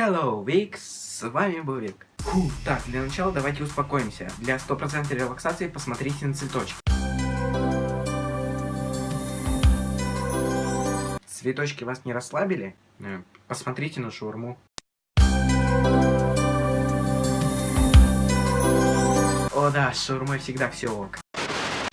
Hello, Викс, с вами Бувик. Фу, так, для начала давайте успокоимся. Для стопроцентной релаксации посмотрите на цветочки. Цветочки вас не расслабили? Э, посмотрите на шаурму. О да, с шаурмой всегда все ок.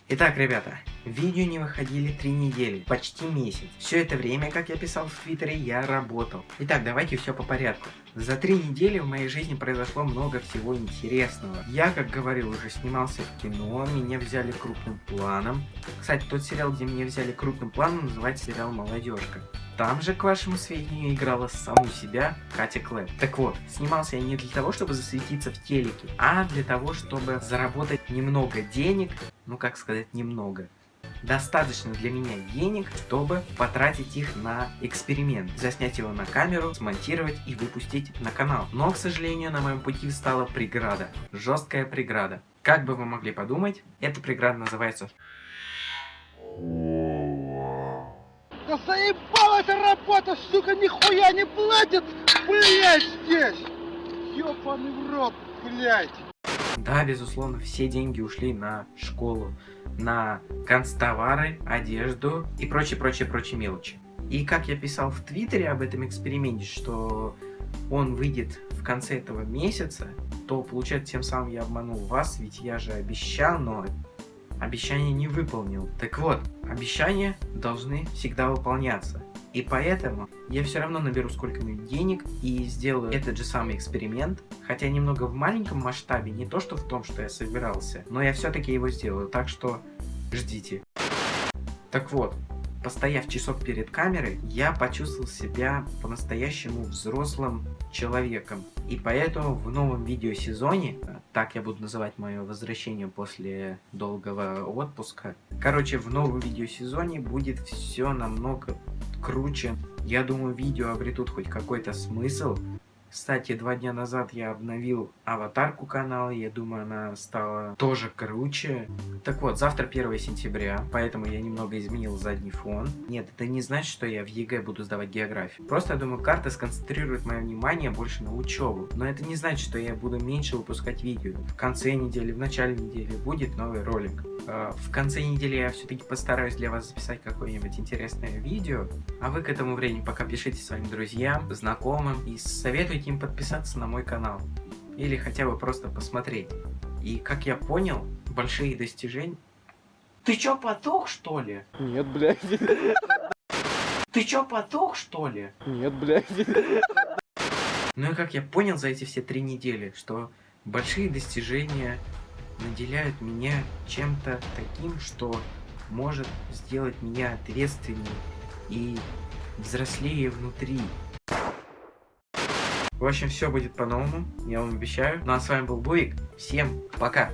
Итак, ребята, видео не выходили три недели, почти месяц. Все это время, как я писал в Твиттере, я работал. Итак, давайте все по порядку. За три недели в моей жизни произошло много всего интересного. Я, как говорил, уже снимался в кино, меня взяли крупным планом. Кстати, тот сериал, где меня взяли крупным планом, называется сериал «Молодежка». Там же, к вашему сведению, играла саму себя Катя Клэп. Так вот, снимался я не для того, чтобы засветиться в телеке, а для того, чтобы заработать немного денег, ну как сказать немного, достаточно для меня денег, чтобы потратить их на эксперимент, заснять его на камеру, смонтировать и выпустить на канал. Но, к сожалению, на моем пути встала преграда, жесткая преграда. Как бы вы могли подумать, эта преграда называется... Да заебала эта работа, сука, нихуя не платят, блядь, здесь! Ёбаный в рот, блядь! Да, безусловно, все деньги ушли на школу, на канцтовары, одежду и прочие-прочие-прочие мелочи. И как я писал в Твиттере об этом эксперименте, что он выйдет в конце этого месяца, то получается тем самым я обманул вас, ведь я же обещал, но обещание не выполнил. Так вот, обещания должны всегда выполняться. И поэтому я все равно наберу сколько-нибудь денег и сделаю этот же самый эксперимент, хотя немного в маленьком масштабе, не то что в том, что я собирался, но я все-таки его сделаю, так что ждите. Так вот, постояв часов перед камерой, я почувствовал себя по-настоящему взрослым человеком. И поэтому в новом видеосезоне, так я буду называть мое возвращение после долгого отпуска, короче, в новом видеосезоне будет все намного круче. Я думаю, видео обретут хоть какой-то смысл, кстати, два дня назад я обновил аватарку канала, я думаю, она стала тоже круче. Так вот, завтра 1 сентября, поэтому я немного изменил задний фон. Нет, это не значит, что я в ЕГЭ буду сдавать географию. Просто, я думаю, карта сконцентрирует мое внимание больше на учебу. Но это не значит, что я буду меньше выпускать видео. В конце недели, в начале недели будет новый ролик. А, в конце недели я все-таки постараюсь для вас записать какое-нибудь интересное видео. А вы к этому времени пока пишите своим друзьям, знакомым и советуйте им подписаться на мой канал. Или хотя бы просто посмотреть. И как я понял, большие достижения... Ты чё, потух, что ли? Нет, блядь. Ты чё, потух, что ли? Нет, блядь. Ну и как я понял за эти все три недели, что большие достижения наделяют меня чем-то таким, что может сделать меня ответственнее и взрослее внутри. В общем, все будет по-новому, я вам обещаю. Ну а с вами был Буик. Всем пока!